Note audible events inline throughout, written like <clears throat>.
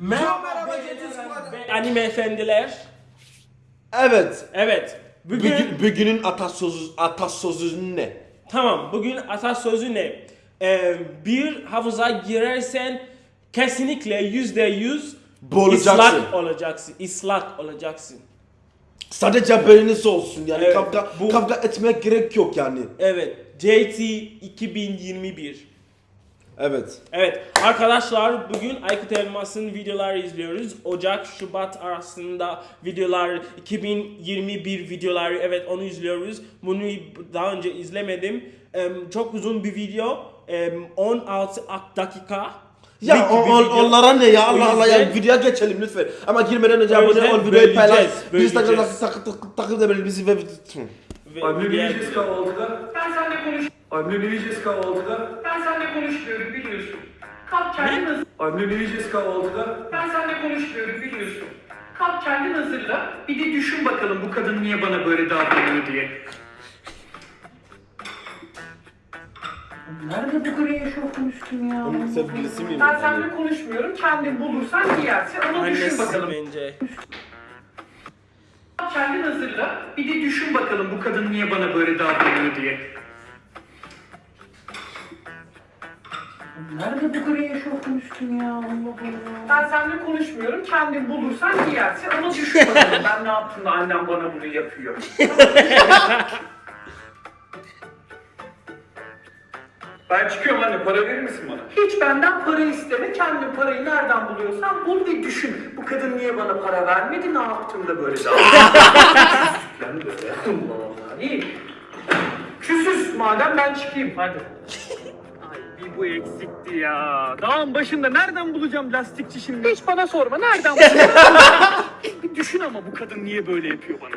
Merhaba, merhaba ve Anime efendiler. Evet. Evet. Bugün, Bugün, bugünün atasözü, atasözü ne? tamam bugün atasözü ne? Ee, bir havuza girersen kesinlikle yüzde yüz Boğulacaksın. ıslak olacaksın. Islak olacaksın. Sadece haberiniz olsun yani Evet, kavga, bu- kavga etmek gerek yok yani. Evet. JT 2021. Evet. Evet arkadaşlar bugün Aykut Elmas'ın videoları izliyoruz. Ocak Şubat arasında videolar 2021 videoları evet onu izliyoruz. Bunu daha önce izlemedim. Em, çok uzun bir video. Em, 16 dakika. Ya bir o- video. onlara ne ya Allah Allah ya videoya geçelim lütfen. Ama girmeden önce abone ol, videoyu paylaş. Instagram'da takip takip takip edebilir bizi ve Ve Anne ne diğer- yiyeceğiz kahvaltıda? Ben seninle konuş. Anne ne yiyeceğiz kahvaltıda? Ben seninle konuşmuyorum biliyorsun. Kalk kendin hazır. Anne ne yiyeceğiz kahvaltıda? Ben seninle konuşmuyorum biliyorsun. Kalk kendin hazırla. Bir de düşün bakalım bu kadın niye bana böyle davranıyor diye. Nerede bu gri eşofman üstün ya? Onun sevgilisi miyim? Ben seninle konuşmuyorum. Kendin bulursan giyersin ama düşün Annesi bakalım. bence. Kendin hazırla. Bir de düşün bakalım bu kadın niye bana böyle davranıyor diye. Nerede bu gri eşofman üstün ya? Allah Allah. Ben seninle konuşmuyorum. Kendin bulursan giyersin ama düşün bakalım ben ne yaptım da annem bana bunu yapıyor. <laughs> Ben çıkıyorum anne para verir misin bana? Hiç benden para isteme. Kendin parayı nereden buluyorsan bul ve düşün. Bu kadın niye bana para vermedi? Ne yaptım da böyle <laughs> ben böyle. <laughs> Allah Allah. İyi. Küsüz madem ben çıkayım. Hadi. Bu eksikti ya. Dağın başında nereden bulacağım lastikçi şimdi? Hiç bana sorma. Nereden <laughs> buluyorsun? Bir düşün ama bu kadın niye böyle yapıyor bana?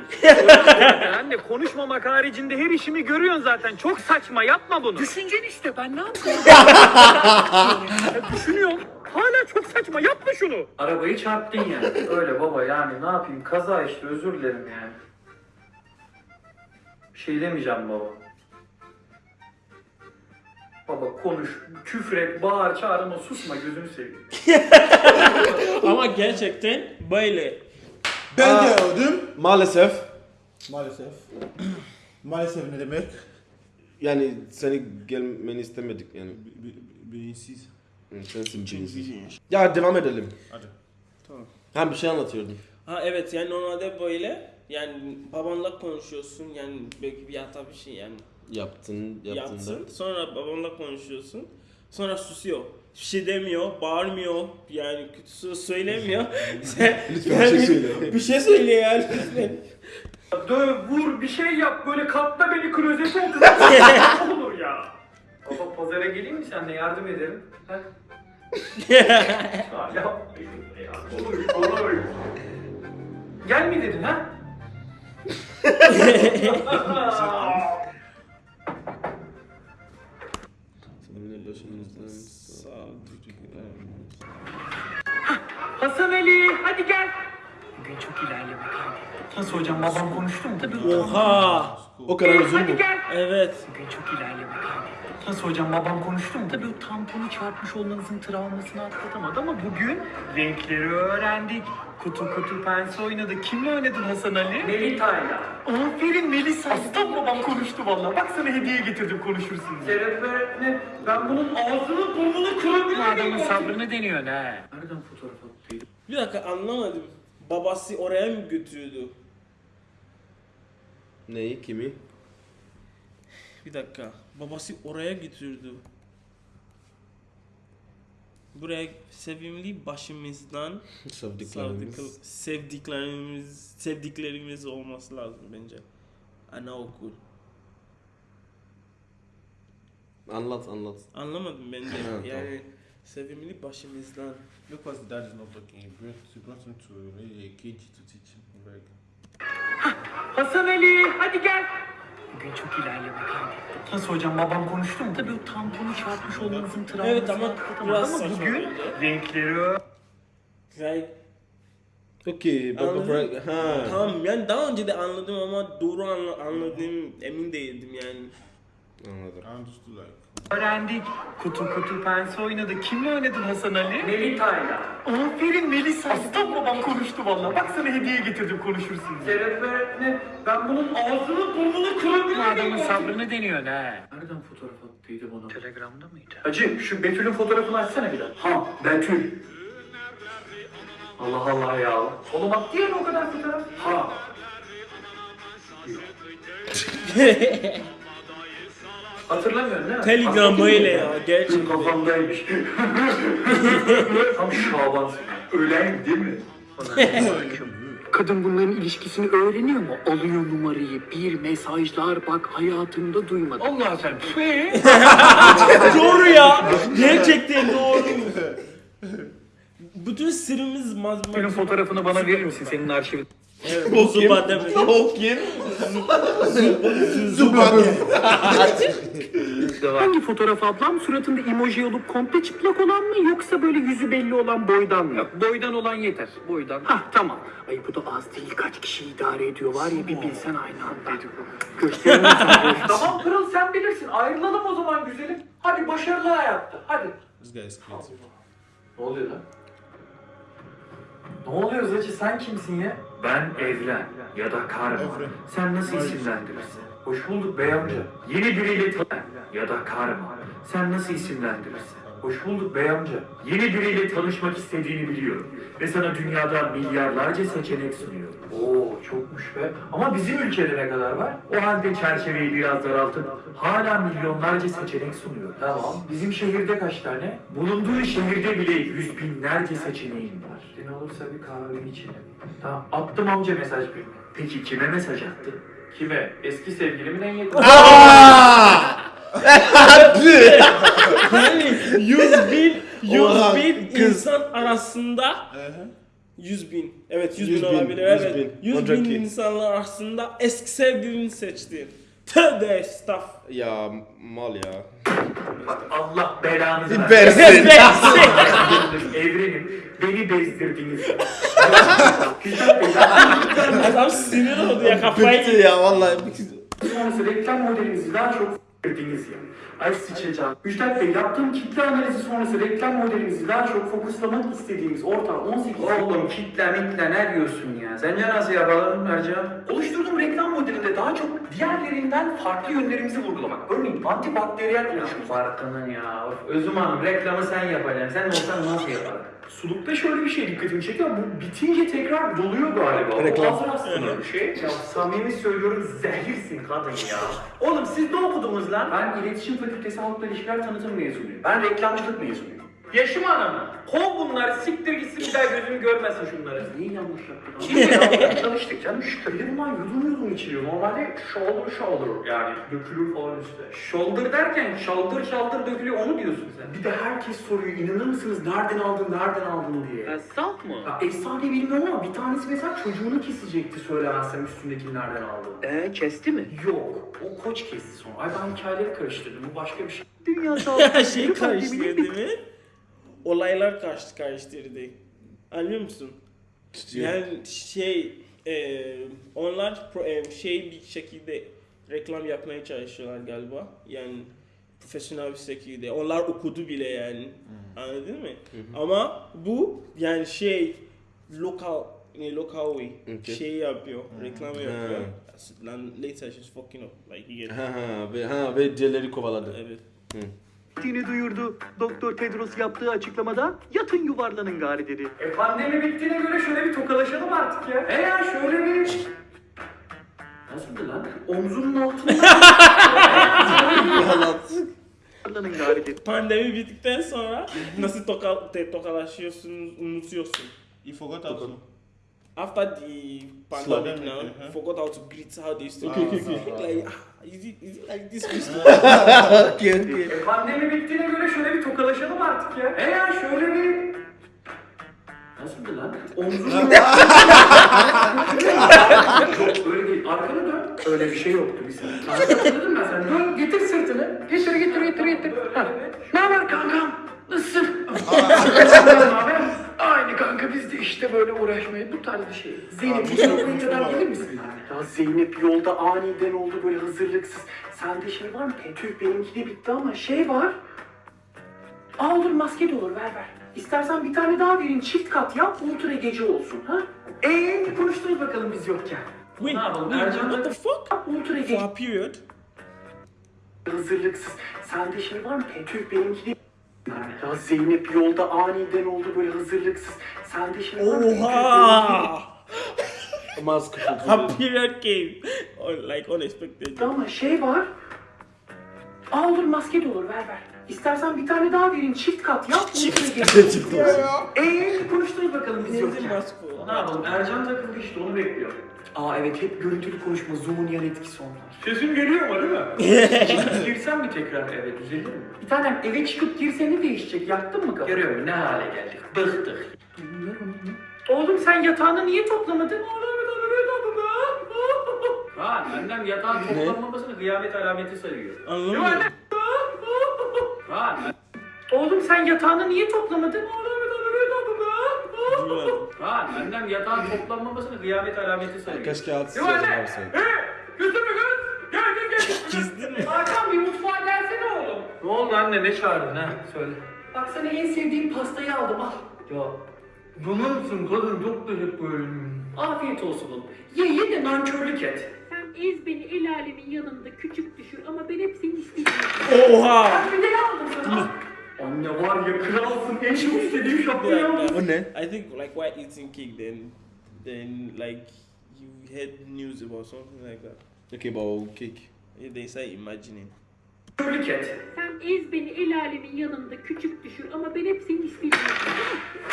<laughs> Anne konuşmamak haricinde her işimi görüyorsun zaten. Çok saçma yapma bunu. Düşüncen işte. Ben ne yapayım? <laughs> Ya düşünüyorum. Hala çok saçma yapma şunu. Arabayı çarptın yani. Öyle baba yani ne yapayım? Kaza işte özür dilerim yani. Bir şey demeyeceğim baba. Baba konuş, küfür et, bağır, çağır ama susma gözünü seveyim. <laughs> Ama gerçekten böyle. Ben Aa. gördüm. Maalesef Maalesef. <clears throat> Maalesef ne demek? yani seni gelmeni istemedik yani. Be- Beyinsiz. Hı, Sensin beyinsiz. Ya devam edelim. Hadi. Ha bir şey anlatıyordum. Ha evet yani normalde böyle yani babanla konuşuyorsun yani belki bir hata bir şey yani Yaptın, yaptın yaptın. Sonra babanla konuşuyorsun. Sonra susuyor. Bir şey demiyor, bağırmıyor. Yani kötü söz söylemiyor. <laughs> Sen, Lütfen bir şey söyle. Bir şey söyle yani lütfen. Döv, vur, bir şey yap. Böyle katla beni klozete otur. Ne olur ya. Baba pazara geleyim mi senle yardım ederim? Ha? <laughs> Ya ya. Olur, olur. Gel mi dedin ha? <laughs> Hasan Ali hadi gel. Bugün çok ilerleme kaydı. Nasıl hocam babam konuştu mu? Tabii Oha. O kadar uzun Hadi mu? gel. Evet. Bugün çok ilerleme kaydı. Nasıl hocam babam konuştu mu? Tabii o tamponu çarpmış olmanızın travmasını atlatamadı ama bugün renkleri öğrendik. Kutu kutu pense oynadık. Kimle oynadın Hasan Ali? Melita'yla. Aferin Melisa. Aslan babam konuştu vallahi. Bak sana hediye getirdim konuşursun diye. Serap öğretmen ben bunun ağzını burnunu kırabilirim. Adamın sabrını deniyor ha. Nereden fotoğraf attı? Bir dakika anlamadım. Babası oraya mı götürdü? Neyi, kimi? Bir dakika. Babası oraya götürdü. Buraya sevimli başımızdan <laughs> Sevdiklerimiz. sevdik- sevdiklerimiz sevdiklerimiz olması lazım bence. Anaokul. Anlat, anlat. Anlamadım ben de. <laughs> tamam. yani sevimli başımızdan. Look what dad is not talking. He brought, he brought him to a cage to teach him. Hasan Ali hadi gel. Nasıl hocam babam konuştu mu? Tabii o tamponu çarpmış olmanızın travmasını Evet ama biraz ama saçma bugün oldu. renkleri Like, Okey, baba Anladın? bırak. Ha. tamam yani daha önce de anladım ama doğru anla, anladığım emin değildim yani. Anladım. I understood like öğrendik. Kutu kutu pense oynadık. Kimle oynadın Hasan Ali? Melita'yla. Aferin Melisa. Aslan babam konuştu valla. Bak sana hediye getirdim konuşursun. Serap öğretmen ben bunun ağzını burnunu Bu kırabilirim. adamın sabrını deniyor ha. Nereden fotoğraf attıydı bana? Telegramda mıydı? Hacı şu Betül'ün fotoğrafını açsana bir daha. Ha Betül. Allah Allah ya. Oğlum attı ya o kadar fotoğraf. Ha. <laughs> Hatırlamıyorsun değil mi? Telegram mı? ya, gerçekten. Kafamdaymış. Tam Şaban. Ölen değil mi? <laughs> Kadın bunların ilişkisini öğreniyor mu? Alıyor numarayı, bir mesajlar bak hayatımda duymadım. Allah <laughs> sen. <laughs> doğru ya. Gerçekten doğru. Bütün sırrımız maz Benim fotoğrafını bana verir misin senin arşivin? Evet, bu zuba demek. Hangi fotoğraf ablam? Suratında emoji olup komple çıplak olan mı yoksa böyle yüzü belli olan boydan mı? Boydan olan yeter. Boydan. Hah tamam. Ay bu da az değil kaç kişi idare ediyor var ya bir bilsen aynı anda. <laughs> Tamam Pırıl sen bilirsin. Ayrılalım o zaman güzelim. Hadi başarılı hayatta. Hadi. This guy is creative. Ne oluyor lan? Ne oluyor Zacı sen kimsin ya? Ben Evren ya da Karma. Evren. Sen nasıl isimlendirirsin? Hoş bulduk bey amca. Yeni biriyle ya da Karma. Sen nasıl isimlendirirsin? Hoş bulduk bey amca. Yeni biriyle tanışmak istediğini biliyorum. Ve sana dünyada milyarlarca seçenek sunuyor. Oo çokmuş be. Ama bizim ülkede ne kadar var? O halde çerçeveyi biraz daraltıp hala milyonlarca seçenek sunuyor. Tamam. Bizim şehirde kaç tane? Bulunduğu şehirde bile yüz binlerce seçeneğin var. Ne olursa bir kahve içelim. Tamam. Attım amca mesaj bir. Peki kime mesaj attın? Kime? Eski sevgilimin en yakın. <laughs> Yani 100 bin, 100 Oha, bin kız. insan arasında 100 bin. Evet 100, 100 bin bin, olabilir. 100 evet. bin. 100 bin Olacak ki. insanlar arasında eski sevgilini seçtin. Tövbe estağf. Ya mal ya. Allah belanızı Versin. Evrenim beni bezdirdiniz. Adam sinir oldu ya kafayı. Bitti ya vallahi. Sonrası reklam modelinizi daha çok s**tiniz ya. Ay sıçacağım. Müjdat Bey yaptığım kitle analizi sonrası reklam modelimizi daha çok fokuslamak istediğimiz ortam 18... Oğlum kitle mitle ne diyorsun ya? Sence nasıl yapalım Ercan? Oluşturduğum reklam modelinde daha çok diğerlerinden farklı yönlerimizi vurgulamak. Örneğin antibakteriyel oluşum. Farkının ya. Özüm Hanım reklamı sen yapacaksın. Sen olsan nasıl yapardın? Sulukta şöyle bir şey dikkatimi çekiyor. Bu bitince tekrar doluyor galiba. Reklam. Hazır aslında bir şey. Ya samimi söylüyorum zehirsin kadın ya. Oğlum siz ne okudunuz lan? Ben iletişim fakültesi halkla ilişkiler tanıtım mezunuyum. Ben reklamcılık mezunuyum. Yaşım hanım. Kov bunları siktir gitsin bir daha gözüm görmesin şunları. Neyi yanlış yaptın? Şimdi ya çalıştık canım. Bir de bunlar yudum yudum içiliyor. Normalde shoulder shoulder yani dökülür falan üstte. Shoulder derken şaldır şaldır dökülüyor onu diyorsun sen. Bir de herkes soruyor inanır mısınız nereden aldın nereden aldın diye. Salt mı? Ya efsane bilmiyorum ama bir tanesi mesela çocuğunu kesecekti söylemezsem üstündekini nereden aldığını. Ee kesti mi? Yok. O koç kesti sonra. Ay ben hikayeleri karıştırdım. Bu başka bir şey. Dünya <laughs> sağlığı şey karıştırdı mi? Olaylar karşı karıştırdı. Anlıyor musun? Yani şey e, onlar pro- e, şey bir şekilde reklam yapmaya çalışıyorlar galiba. Yani profesyonel bir şekilde. Onlar okudu bile yani. Anladın mı? Ama bu yani şey lokal ne local way Okay. şey yapıyor, reklam yapıyor. Lan later she's fucking up like. Ha ha ve ha ve diğerleri kovaladı. Evet. Bittiğini duyurdu. Doktor Tedros yaptığı açıklamada yatın yuvarlanın gari dedi. E pandemi bittiğine göre şöyle bir tokalaşalım artık ya. E ya şöyle bir... Nasıldı lan? Omzunun altında... <laughs> Yuvarlanın gari dedi. Pandemi bittikten sonra nasıl toka, te, tokalaşıyorsunuz, unutuyorsun. You forgot to. After the pandemic now, uh-huh. forgot how to greet, how they used to Okay, greet. okay, okay. Like, ah, is it, is it like this? <laughs> <laughs> E pandemi bittiğine göre şöyle bir tokalaşalım artık ya. E ya şöyle bir... Nasıldı lan? Omzunun <laughs> Yok öyle değil. Arkanı dön. Öyle bir şey yoktu bir sene. Hatırladın mı sen? Dön getir sırtını. Getir getir getir getir. Ha. Ne haber kankam? Nasılsın? Aynı kanka. Biz de işte böyle uğraşmaya bu tarz bir şey. Zeynep bir buraya kadar gelir misin? Ya Zeynep yolda aniden oldu böyle hazırlıksız. Sende şey var mı? Tüh benimki de bitti ama şey var. Aa olur maske de olur ver ver. İstersen bir tane daha vereyim çift kat yap ultra gece olsun ha? Eee konuştunuz bakalım biz yokken? Wait, Ne yapalım, wait, what the fuck? Ultra For gece a period? hazırlıksız. Sende şey var mı? Tüh benimki de ya Zeynep yolda aniden oldu böyle hazırlıksız. Şey var mı? Oha! Maske A period came. Or like unexpected. Ama şey var. Aa olur maske de olur ver ver. İstersen bir tane daha vereyim çift kat yap. Çift Eee konuştunuz bakalım biz for. Ne yapalım? Ercan takıldı işte onu bekliyor. Aa evet hep görüntülü konuşma Zoom'un yan etkisi onlar. Sesim geliyor mu değil mi? <laughs> Girsem mi tekrar eve düzelir mi? Bir tanem eve çıkıp girsene değişecek yaktın mı kafanı? Görüyor musun ne hale geldik? Bıktık. Oğlum sen yatağını niye toplamadın? Kaan annem yatağın toplanmamasını kıyamet alameti sayıyor. Anlamadım. Sen yatağını niye toplamadın? Kaan annem yatağın toplanmamasını kıyamet alameti sayıyor. Keşke altı anne. varsaydı. Götür mü kız? Gel gel gel. Çizdin mi? Hakan bir mutfağa gelsene oğlum. Ne oldu anne ne çağırdın ha? Söyle. Bak sana en sevdiğim pastayı aldım al. Ya. Bunun kadın çok teşekkür ederim. Afiyet olsun oğlum. Ye ye de nankörlük et. Sen ez beni el alemin yanında küçük düşür ama ben hep seni isteyeceğim. Oha! Ben bir de ne aldım sana? Anne var ya kralsın en çok <laughs> istediğim aldım. dakika. O ne? I think like while eating cake then then like you heard news about something like that. Okay, but o cake. Yeah, They say imagining. Nankörlük et. Sen ez beni el alemin yanında küçük düşür ama ben hep seni isteyeceğim.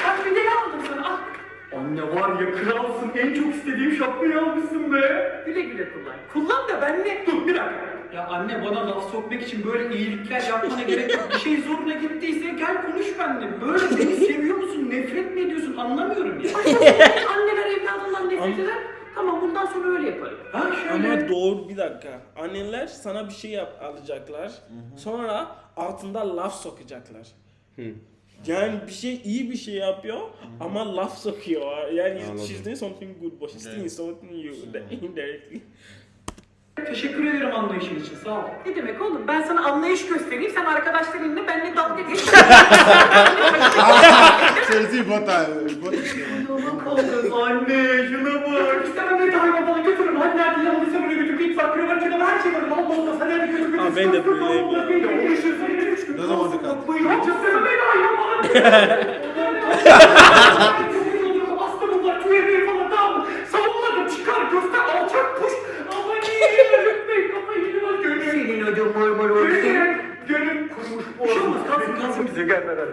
Bak bir de ne aldım sana al. Anne var ya kralsın en çok istediğim şapkayı almışsın be. Güle güle kullan. Kullan da ben ne? Dur bir dakika. Ya anne bana laf sokmak için böyle iyilikler yapmana gerek yok. Bir şey zoruna gittiyse gel konuş benimle. Böyle beni <laughs> seviyor musun, nefret mi ediyorsun anlamıyorum ya. Anneler evladından nefret eder. Tamam bundan sonra öyle yaparım. Ha şöyle. Ama doğru bir dakika. Anneler sana bir şey yap alacaklar. Sonra altında laf sokacaklar. Yani bir şey iyi bir şey yapıyor ama laf sokuyor. Yani Anladım. she's doing something good but she's still insulting you <laughs> indirectly. Teşekkür ederim anlayışın için sağ ol. Ne demek oğlum? Ben sana anlayış göstereyim. Sen arkadaşlarınla benimle dalga geç. İmportant. Aman kaldım anne şuna bak. İstemem beni hayvan falan götürün. Hadi nerede yanılırsa böyle götür. Git bak kravat kenarı her şey var. Allah Allah. Sen hadi götür. Aa, ben de böyleyim. Ne zaman dikkat? Yok istemem beni hayvan falan. Aslı bunlar tüyemiyor falan tamam? Savunmadım çıkar göster alçak kuş. Gönül. Senin ödüm mırmır Gönül, kurmuş bu Bir şey olmaz, kalsın, kalsın. bize gelmeden.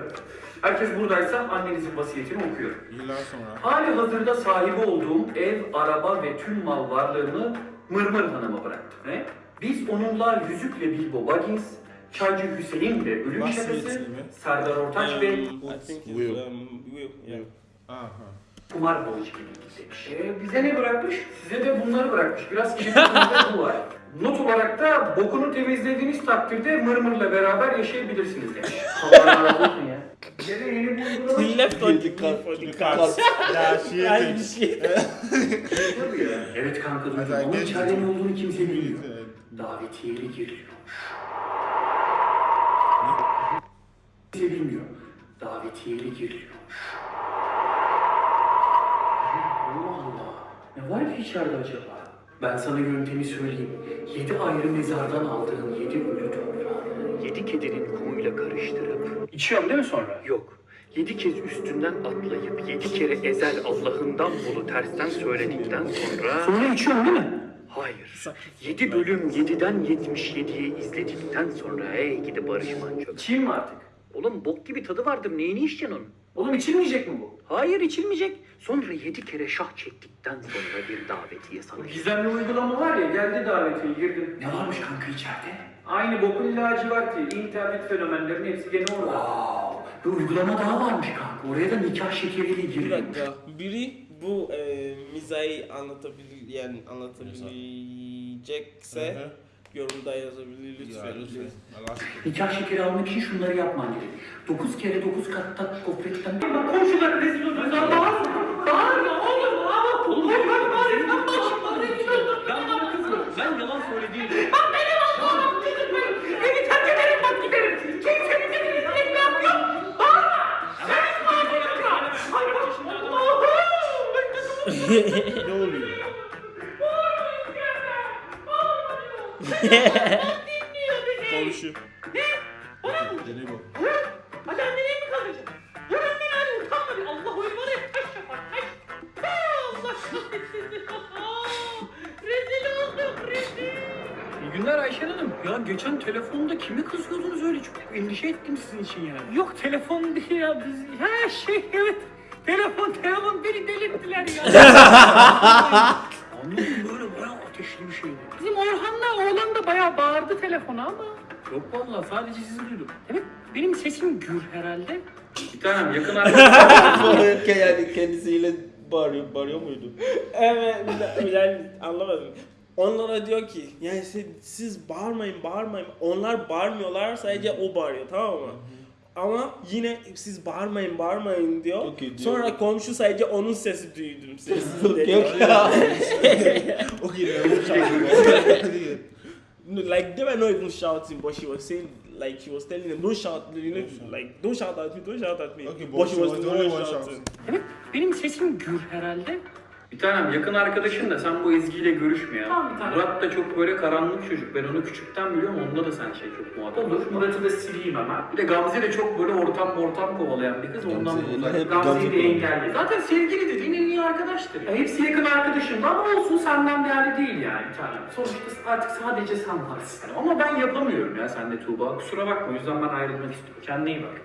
Herkes buradaysa annenizin vasiyetini okuyorum. Yıllar sonra. Hali hazırda sahibi olduğum ev, araba ve tüm mal varlığımı Mırmır Hanım'a bıraktım. Ne? Biz onunla Yüzükle Bilbo Baggins, Çaycı Hüseyin ve Ölüm Şakası? Serdar Ortaç ve Um, I think it's Will. um, Will. Yeah. Aha. Kumar Borcu gibi demiş. Ee, bize ne bırakmış? Size de bunları bırakmış. Biraz kirlilikinde <laughs> bu var. Not olarak da bokunu temizlediğiniz takdirde Mırmır'la beraber yaşayabilirsiniz demiş. <laughs> Allah razı olsun ya. Bize de yeni bir uygulama He left on the Yedi key kart, for the yedi cards. Ya şey Aynı şey. <laughs> Tabii ya. Evet kanka duydum. Onun içeride ne olduğunu kimse bilmiyor. Davetiyeli giriliyormuş. Kimse bilmiyor. Davetiyeli giriliyormuş. Allah Allah. Ne var ki içeride acaba? Ben sana yöntemi söyleyeyim. Yedi ayrı mezardan aldığın yedi ölü toprağını yedi kedinin kumuyla karıştırıp... İçiyorum değil mi sonra? Yok. Yedi kez üstünden atlayıp yedi kere ezel Allah'ından bulu tersten söyledikten sonra... Sonra içiyorum değil mi? Hayır. Yedi bölüm yediden yetmiş yediye izledikten sonra ey gidi Barış Manço. İçeyim mi artık? Oğlum bok gibi tadı vardır neyini içeceksin onun? Oğlum içilmeyecek mi bu? Hayır içilmeyecek. Sonra yedi kere şah çektikten sonra bir davetiye sana. Gizemli uygulama var ya geldi davetiye girdim. Ne varmış kanka içeride? Aynı bokun laciverti. internet fenomenlerin hepsi gene orada. Wow. Bir uygulama daha varmış kanka. Oraya da nikah şekeriyle Bir giriliyormuş. dakika. Biri bu e, mizahı anlatabilir yani anlatabilecekse Hı hı yorumda yazabilir lütfen. Ya, lütfen. Nikah şekeri almak için şunları yapman gerek. 9 kere 9 katta kofretten... Komşular rezil olur. Bağırma, bağırma oğlum. Oğlum ben bağırayım. Ben başıma rezil oldum. Ben bana kızmıyorum. Ben yalan söylediğim. Bak benim Allah'ım kızım benim. Beni terk ederim bak giderim. Kimsenin dediğini etmem yok. Bağırma. Sen bağırma. Ay bak Allah'ım. <laughs> ne oluyor? Konuşuyor. Dene bak. Hadi annene mi kalacak? Annene hadi utanma bir. Allah ya taş yapar taş. Allah kahretsin. rezil olduk rezil. İyi günler Ayşen Hanım. Ya geçen telefonda kimi kızıyordunuz öyle çok endişe ettim sizin için yani. Yok telefon değil ya biz. Ha şey evet. Telefon telefon beni delirttiler ya. <laughs> Anladım böyle bayağı ateşli bir şeydi. Bizim Orhan'la oğlan da bayağı bağırdı telefona ama. Yok vallahi sadece sizi duydum. Evet benim sesim gür herhalde. Bir tanem yakın. <laughs> Bağırırken yani kendisiyle bağırıyor, bağırıyor muydu? Evet, yani anlamadım. Onlara diyor ki yani siz, siz bağırmayın bağırmayın. Onlar bağırmıyorlar sadece o bağırıyor tamam mı? Ama yine siz bağırmayın bağırmayın diyor. Okey diyor. Sonra komşu sadece onun sesi duydum. Sessiz dedi. Yok ya. Okay, like they were not even shouting, but she was saying like she was telling them don't shout, you know, like don't shout at me, don't shout at me. Okay, but, she was, the one one shouting. shouting. Evet benim sesim gür herhalde. Bir tanem yakın arkadaşın da sen bu Ezgi'yle görüşme ya. Tamam, bir tanem. Murat da çok böyle karanlık çocuk. Ben onu küçükten biliyorum. Onda da sen şey çok muhatap. Olur. Murat'ı da sileyim hemen. Bir de Gamze de çok böyle ortam ortam kovalayan bir kız. Ondan hep Gamze'yi de Gamze engelli. Zaten sevgili dediğin en iyi arkadaştır. Ya hepsi yakın arkadaşım da ama olsun senden değerli değil yani bir tanem. Sonuçta artık sadece sen varsın. Ama ben yapamıyorum ya sen de Tuğba. Kusura bakma. O yüzden ben ayrılmak istiyorum. Kendine iyi bak.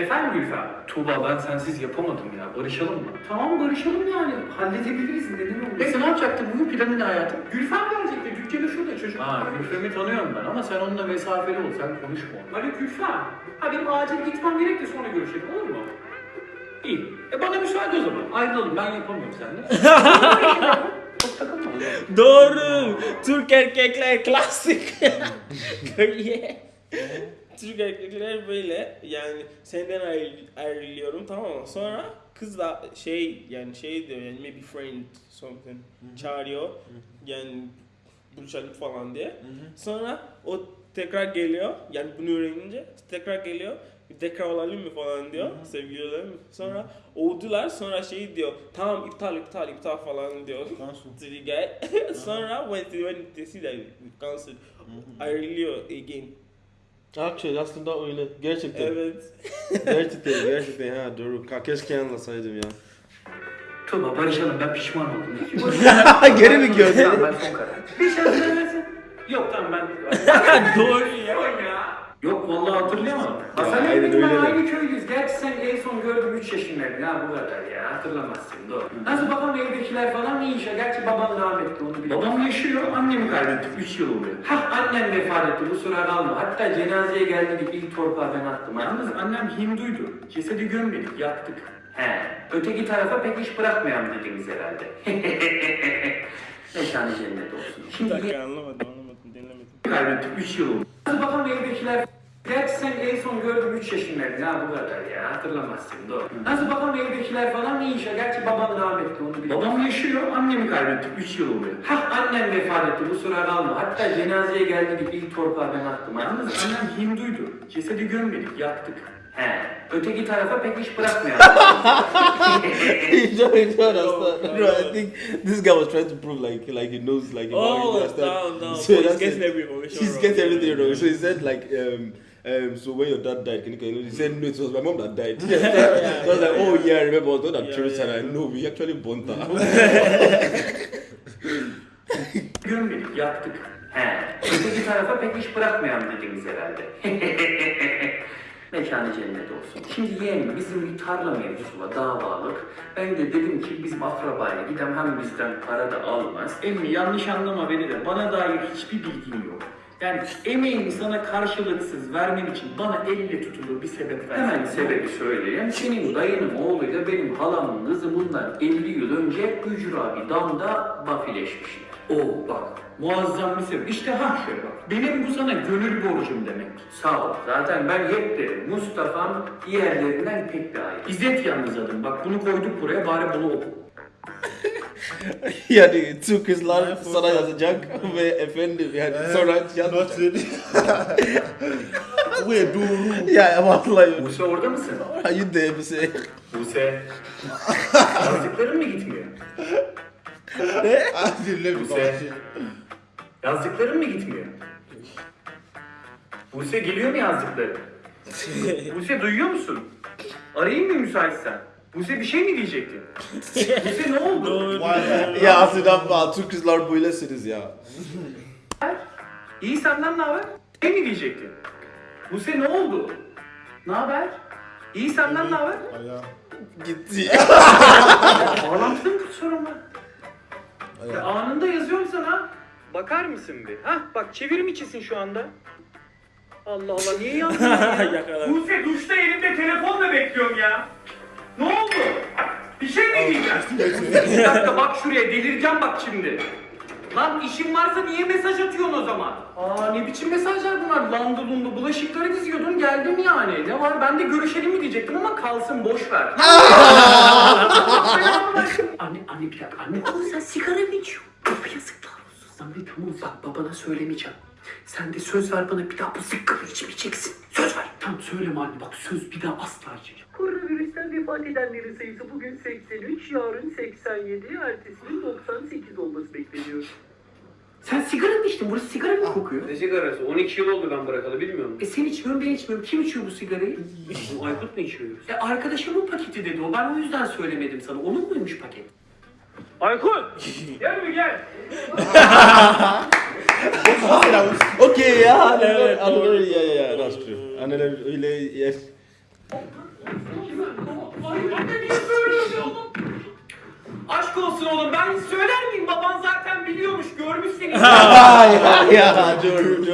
Efendim Gülfem? Tuğba ben sensiz yapamadım ya. Barışalım mı? Tamam barışalım yani. Halledebiliriz. Neden olmasın? Neyse ne yapacaktın? Bugün planı ne hayatım? Gülfem gelecekti. Dükkanı şurada çocuk. Ha Gülfem'i tanıyorum ben ama sen onunla mesafeli ol. Sen konuşma. Alo Gülfem. Ha benim acil gitmem gerek de sonra görüşelim olur mu? İyi. E bana müsaade o zaman. Ayrılalım. Ben yapamıyorum seninle. Çok <laughs> takılma. Doğru. Türk erkekler klasik. <laughs> yeah. Türk erkekler böyle. Yani senden ayrı, ayrılıyorum tamam mı? Sonra kız da şey yani şey diyor yani maybe friend something çağırıyor. Yani buluşalım falan diye. Sonra o tekrar geliyor. Yani bunu öğrenince tekrar geliyor. Tekrar olalım mı falan diyor. Sevgili olalım mı? Sonra oldular. Sonra şey diyor tamam iptal iptal iptal falan diyor. Cancel. to the guy. Sonra when when they see that we cancelled, ayrılıyor again. Actually aslında öyle. Gerçekten. Evet. gerçekten, gerçekten ha doğru. Ka- Keşke anlasaydım ya. Tuğba barışalım. Ben pişman oldum. <laughs> Geri mi gördün? Ben son karar. Bir şey söylemesin. Yok tamam ben... <laughs> Doğru ya. Vallahi hatırlayamadım. Ya, Hasan aynen Emre'nin ben aynı köylüyüz. Gerçi sen en son gördüm 3 yaşındaydın ha bu kadar ya. Hatırlamazsın doğru. Nasıl babam evdekiler falan iyi yaşıyor. Gerçi babam rahmetli onu biliyorum. Babam yaşıyor. Annemi kaybettik 3 yıl oluyor. Hah annem vefat etti bu sıra kalma. Hatta cenazeye geldik ilk torpağı ben attım. Yalnız annem Hinduydu. Cesedi gömmedik yaktık. He. Öteki tarafa pek iş bırakmayalım dediniz herhalde. <laughs> Mekanı cennet olsun. Bir Şimdi dakika anlamadım anlamadım dinlemedim. kaybettik 3 yıl oldu. Babam evdekiler Gerçi sen en son gördüm 3 yaşındaydın ha bu kadar ya hatırlamazsın doğru. Nasıl babam evdekiler falan iyi yaşıyor. Gerçi babam rahmetli onu biliyorum. Babam yaşıyor annemi kaybettik 3 yıl oluyor. Hah annem vefat etti bu sıra kalma. Hatta cenazeye geldik ilk torpağı ben attım. Yalnız annem Hinduydu. Cesedi gömmedik yaktık. He. Öteki tarafa pek iş. Enjoy, enjoy, No, understand. no, No, I no. think this guy was trying to prove like like he knows like it, Oh, understand? down, down. So He's getting every information She's wrong. getting everything wrong. So he said like um um so when your dad died, can you, can you he said no, it was my mom that died. so I was like, oh yeah, I remember I was one that Yeah, yeah. and I know we actually burnt her. <laughs> Gömmedik, yaktık. He. Öteki tarafa pek iş bırakmayalım dediniz herhalde. <laughs> Mekanı cennet olsun. Şimdi yeğenim bizim bir tarla mevzusu var, davalık. Ben de dedim ki bizim akrabaya gidem hem bizden para da almaz. Emmi yanlış anlama beni de bana dair hiçbir bilgin yok. Yani emeğimi sana karşılıksız vermem için bana elle tutulur bir sebep ver. Hemen sebebi söyleyeyim. Senin dayının oğluyla benim halamın kızı bundan 50 yıl önce ücra bir damda bafileşmişler. Oo bak muazzam bir sebep. İşte ha şöyle bak. Benim bu sana gönül borcum demek. Sağ ol. Zaten ben hep derim. Mustafa'm diğerlerinden pek daha iyi. İzzet yalnız adım. Bak bunu koyduk buraya bari bunu oku. <laughs> <laughs> yani two kızlar sana yazacak ve efendim yani sonra Not yazacak. Wait, doğru. Ya vallahi. Buse orada mısın? Are you there bir şey? Buse. Yazdıkların mı gitmiyor? Ah, dinle Buse. Yazdıkların mı gitmiyor? Buse geliyor mu yazdıkları? <laughs> Buse duyuyor musun? Arayayım mı müsaitsen? Buse bir şey mi diyecektin? Buse ne oldu? Ya aslında Türk kızlar böylesiniz ya. İyi senden ne haber? Ne mi diyecektin? Buse ne oldu? Ne haber? İyi senden ne haber? Gitti. Bağlantıda mı sorun var? Ya anında yazıyorum sana. Bakar mısın bir? Hah bak çevirim içisin şu anda. Allah Allah niye yazdın ya? <laughs> Buse duşta elimde telefonla bekliyorum ya. Oldu? Bir dakika bak şuraya delireceğim bak şimdi. Lan işin varsa niye mesaj atıyorsun o zaman? Aa ne biçim mesajlar bunlar? Landı lundu bulaşıkları diziyordun geldim yani. Ne var ben de görüşelim mi diyecektim ama kalsın boş ver. <laughs> anne anne bir dakika anne. Ama sen sigara mı içiyorsun? Yazıklar olsun. Anne tamam bak babana söylemeyeceğim. Sen de söz ver bana bir daha bu sigara içmeyeceksin. Söz ver. Tamam söyleme anne bak söz bir daha asla içmeyeceğim. Koronavirüsten vefat edenlerin sayısı bugün 83, yarın 87, ertesi gün 98 olması bekleniyor. Sen sigara mı içtin? Burası sigara mı kokuyor? Ne sigarası? 12 yıl oldu ben bırakalı bilmiyor musun? E sen içmiyorsun ben içmiyorum. Kim içiyor bu sigarayı? Bu Aykut mu içiyor? E arkadaşımın paketi dedi o. Ben o yüzden söylemedim sana. Onun muymuş paket? Aykut! Gel mi gel? <laughs> Okay ya. Anneler, anneler, ya ya ya. That's true. Anneler öyle yes. Aşk olsun oğlum ben söyler miyim? Baban zaten biliyormuş. Görmüş seni. ya ya doğru.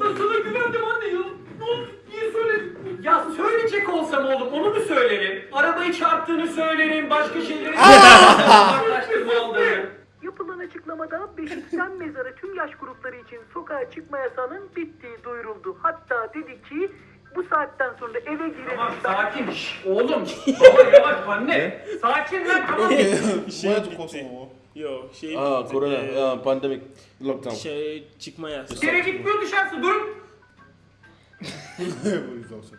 Ben sana güvendim anne ya. Ne oldu? Niye söyledin? Ya söyleyecek olsam oğlum onu mu söylerim? Arabayı çarptığını söylerim. Başka şeyleri <laughs> Uzaklaştırma olduğunu. Yapılan açıklamada Beşikten <laughs> mezarı tüm yaş grupları için sokağa çıkma yasağının bittiği duyuruldu. Hatta dedi ki bu saatten sonra eve Tamam girelim. sakin. Şş, oğlum. Baba yavaş anne. Sakin lan tamam. <laughs> şey to bitti. Kosovo? Yok şey Ah bitti. corona, Ee, ah, pandemic, lockdown. Şey çıkma yasağı. Bir yere gitmiyor dışarısı durun. <laughs> Bu yüzden sen.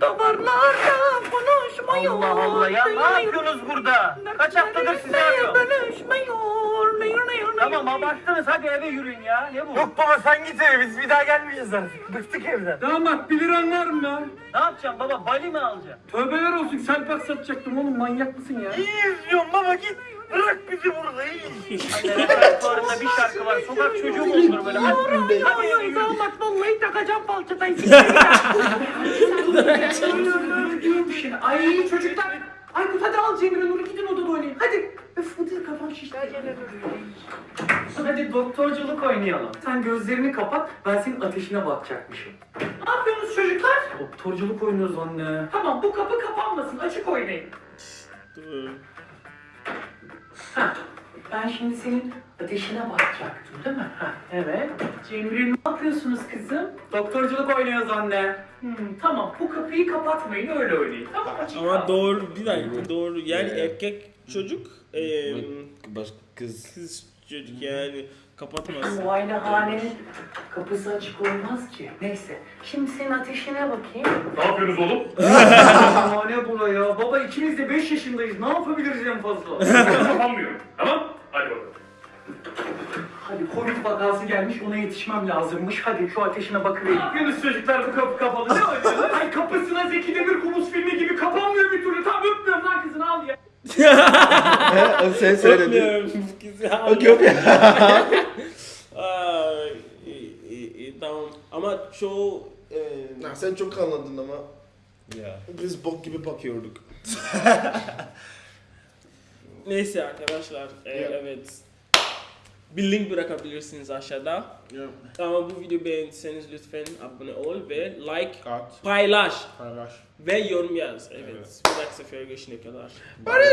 Davarlarda konuşmuyor. Allah Allah ya ne yapıyorsunuz burada? Kaç haftadır sizi arıyorum. Konuşmuyor. Tamam abarttınız hadi eve yürüyün ya. Ne bu? Yok baba sen git eve biz bir daha gelmeyeceğiz artık. Bıktık evden. Damat 1 liran var mı lan? Ne yapacağım baba bali mi alacaksın? Tövbeler olsun selpak satacaktım oğlum manyak mısın ya? İyi izliyorum baba git. Bırak bizi burada iyi. Repertuarında bir şarkı var. Sokak çocuğu mu olur böyle? Eve yürü. Damat vallahi takacağım şimdi. <laughs> Ay çocuklar. Aykut hadi al Cemile Nur'u gidin odada oynayın. Hadi. Öf bu dil kafam şişti. Hadi doktorculuk oynayalım. Sen gözlerini kapat. Ben senin ateşine bakacakmışım. Ne yapıyorsunuz çocuklar? Doktorculuk oynuyoruz anne. Tamam bu kapı kapanmasın. Açık oynayın. Ben şimdi senin ateşine bakacaktım değil mi? Heh, evet. Cemre ne yapıyorsunuz kızım? Doktorculuk oynuyoruz anne. Hmm, tamam bu kapıyı kapatmayın öyle oynayın. Tamam açık Ama doğru bir dakika doğru yani Evet. erkek çocuk eee Başka kız. kız çocuk yani kapatmaz. Muayenehanenin kapısı açık olmaz ki. Neyse. Şimdi senin ateşine bakayım. Ne yapıyorsunuz oğlum? <laughs> Aa ne buraya? Baba ikimiz de 5 yaşındayız. Ne yapabiliriz en fazla? Kapanmıyor. Tamam? Hadi bakalım. Hadi Covid vakası gelmiş ona yetişmem lazımmış. Hadi şu ateşine bakıvereyim. Ne yapıyorsunuz çocuklar bu kapı kapalı ne oynuyorsunuz? Ay kapısına Zeki Demir Kubus filmi gibi kapanmıyor bir türlü. Tam öpmüyorum lan kızını al ya. He, <laughs> sen söyledin. Öpmüyorum bu <laughs> kızı. Okay okay. Aa, iyi, iyi, iyi, tamam ama çoğu eee Nah, sen çok anladın ama ya. biz bok gibi bakıyorduk. <laughs> Neyse arkadaşlar e, evet bir link bırakabilirsiniz aşağıda. Yeah. Ama bu videoyu beğendiyseniz lütfen abone ol ve like, Kat. paylaş Paylaş. ve yorum yaz. Evet. Evet. Bir dahaki sefere görüşene kadar. Barış.